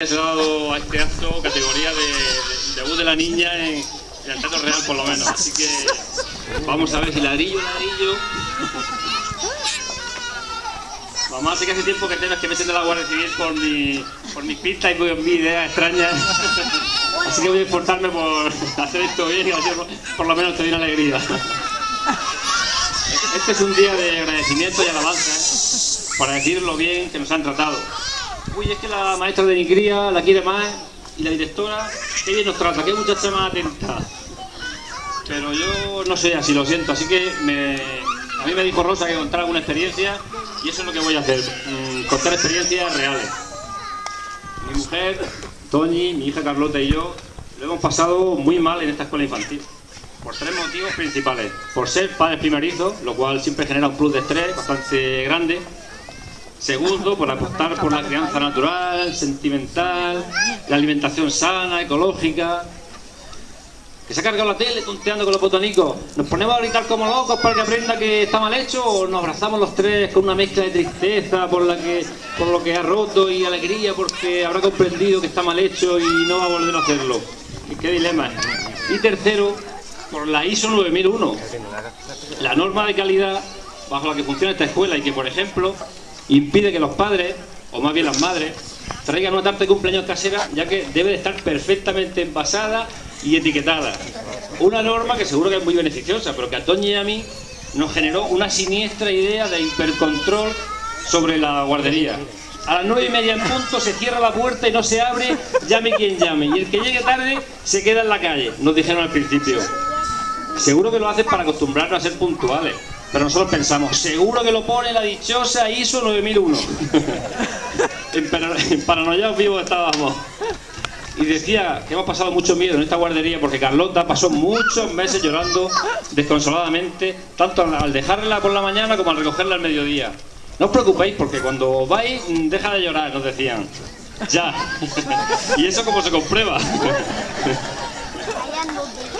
Dado a este acto categoría de, de de la niña en, el Teatro Real, por lo menos. Así que vamos a ver si ladrillo, ladrillo. Mamá, sé que hace tiempo que temes que me siento la Guardia Civil por, mi, por mis pistas y por mis ideas extrañas. Así que voy a esforzarme por hacer esto bien y así por, por lo menos te doy una alegría. Este es un día de agradecimiento y alabanza para decir lo bien que nos han tratado. Uy, es que la maestra de mi cría la quiere más y la directora, qué bien nos trata, qué muchacha más atenta. Pero yo no soy así, lo siento, así que a mí me dijo Rosa que contara una experiencia y eso es lo que voy a hacer, mm, contar experiencias reales. Mi mujer, Toñi, mi hija Carlota y yo lo hemos pasado muy mal en esta escuela infantil. Por tres motivos principales. Por ser padres primerizos, lo cual siempre genera un plus de estrés bastante grande. Segundo, por apostar por la crianza natural, sentimental, la alimentación sana, ecológica. Que se ha cargado la tele tonteando con los botonicos. ¿Nos ponemos a gritar como locos para que aprenda que está mal hecho o nos abrazamos los tres con una mezcla de tristeza por, la que, por lo que ha roto y alegría porque habrá comprendido que está mal hecho y no va a volver a hacerlo? ¿Y qué dilema? Y tercero, por la ISO 9001, la norma de calidad bajo la que funciona esta escuela y que, por ejemplo, impide que los padres, o más bien las madres, traigan una tarta de cumpleaños casera, ya que debe de estar perfectamente envasada y etiquetada. Una norma que seguro que es muy beneficiosa, pero que a Toñi y a mí nos generó una siniestra idea de hipercontrol sobre la guardería. A las nueve y media en punto se cierra la puerta y no se abre, llame quien llame. Y el que llegue tarde se queda en la calle, nos dijeron al principio. Seguro que lo hacen para acostumbrarnos a ser puntuales. Pero nosotros pensamos, seguro que lo pone la dichosa ISO 9001. en, para, en paranoia vivos estábamos. Y decía que hemos pasado mucho miedo en esta guardería porque Carlota pasó muchos meses llorando desconsoladamente, tanto al dejarla por la mañana como al recogerla al mediodía. No os preocupéis porque cuando vais, deja de llorar, nos decían. Ya. y eso como se comprueba.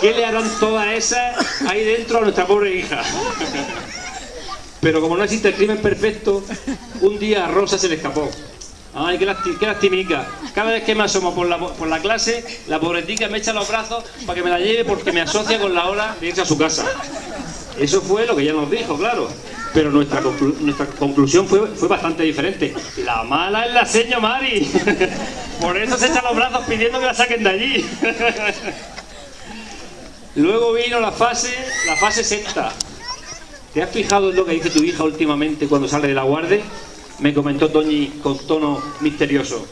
¿Qué le harán todas esas ahí dentro a nuestra pobre hija? Pero como no existe el crimen perfecto, un día a Rosa se le escapó. Ay, qué, lasti qué lastimica. Cada vez que me asomo por la, por la clase, la pobretica me echa los brazos para que me la lleve porque me asocia con la hora de irse a su casa. Eso fue lo que ella nos dijo, claro. Pero nuestra, nuestra conclusión fue, fue bastante diferente. La mala es la seño Mari. Por eso se echa los brazos pidiendo que la saquen de allí. Luego vino la fase, la fase sexta. ¿Te has fijado en lo que dice tu hija últimamente cuando sale de la guardia? Me comentó Toñi con tono misterioso.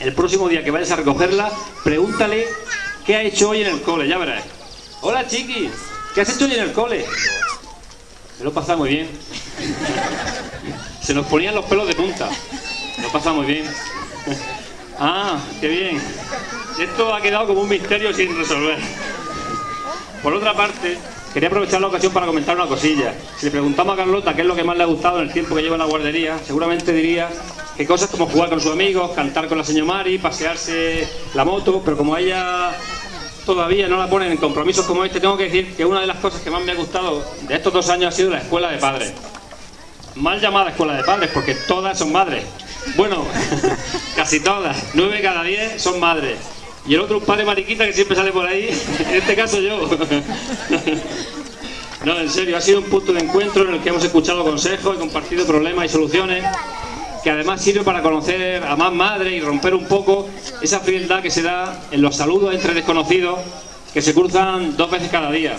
El próximo día que vayas a recogerla, pregúntale qué ha hecho hoy en el cole, ya verás. Hola chiqui, ¿qué has hecho hoy en el cole? Me lo pasa muy bien. Se nos ponían los pelos de punta. Lo pasa muy bien. Ah, qué bien. Esto ha quedado como un misterio sin resolver. Por otra parte, quería aprovechar la ocasión para comentar una cosilla. Si le preguntamos a Carlota qué es lo que más le ha gustado en el tiempo que lleva en la guardería, seguramente diría que cosas como jugar con sus amigos, cantar con la señora Mari, pasearse la moto, pero como ella todavía no la ponen en compromisos como este, tengo que decir que una de las cosas que más me ha gustado de estos dos años ha sido la escuela de padres. Mal llamada escuela de padres, porque todas son madres. Bueno, casi todas, nueve cada diez son madres. Y el otro un padre mariquita que siempre sale por ahí, en este caso yo. No, en serio, ha sido un punto de encuentro en el que hemos escuchado consejos y compartido problemas y soluciones, que además sirve para conocer a más madres y romper un poco esa frialdad que se da en los saludos entre desconocidos que se cruzan dos veces cada día.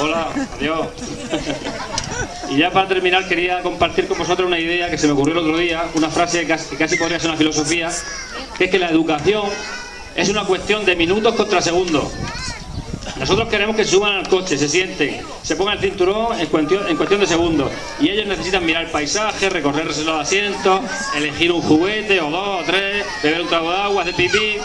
Hola, adiós. Y ya para terminar quería compartir con vosotros una idea que se me ocurrió el otro día, una frase que casi, podría ser una filosofía, es que la educación es una cuestión de minutos contra segundos. Nosotros queremos que suban al coche, se sienten, se pongan el cinturón en cuestión, en cuestión de segundos. Y ellos necesitan mirar el paisaje, recorrerse los asientos, elegir un juguete o dos o tres, beber un trago de agua, hacer pipí.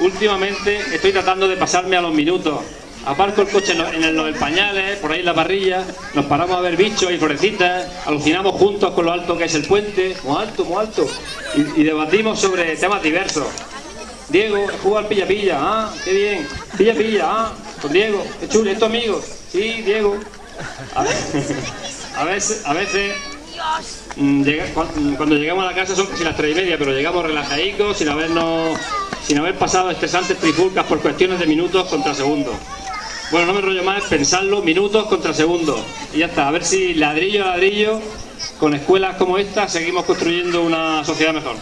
Últimamente estoy tratando de pasarme a los minutos. Aparco el coche en, el, los pañales, por ahí en la parrilla, nos paramos a ver bichos y florecitas, alucinamos juntos con lo alto que es el puente, muy alto, muy alto, y, debatimos sobre temas diversos. Diego, juega al pilla pilla, ah, qué bien, pilla pilla, ah, con Diego, qué chulo, ¿es tu amigo? Sí, Diego. A, a veces, a veces mm, mm, cuando llegamos a la casa son casi las tres y media, pero llegamos relajaditos, sin habernos, sin haber pasado estresantes trifulcas por cuestiones de minutos contra segundos. Bueno, no me rollo más, pensarlo, minutos contra segundos. Y ya está, a ver si ladrillo a ladrillo, con escuelas como esta, seguimos construyendo una sociedad mejor.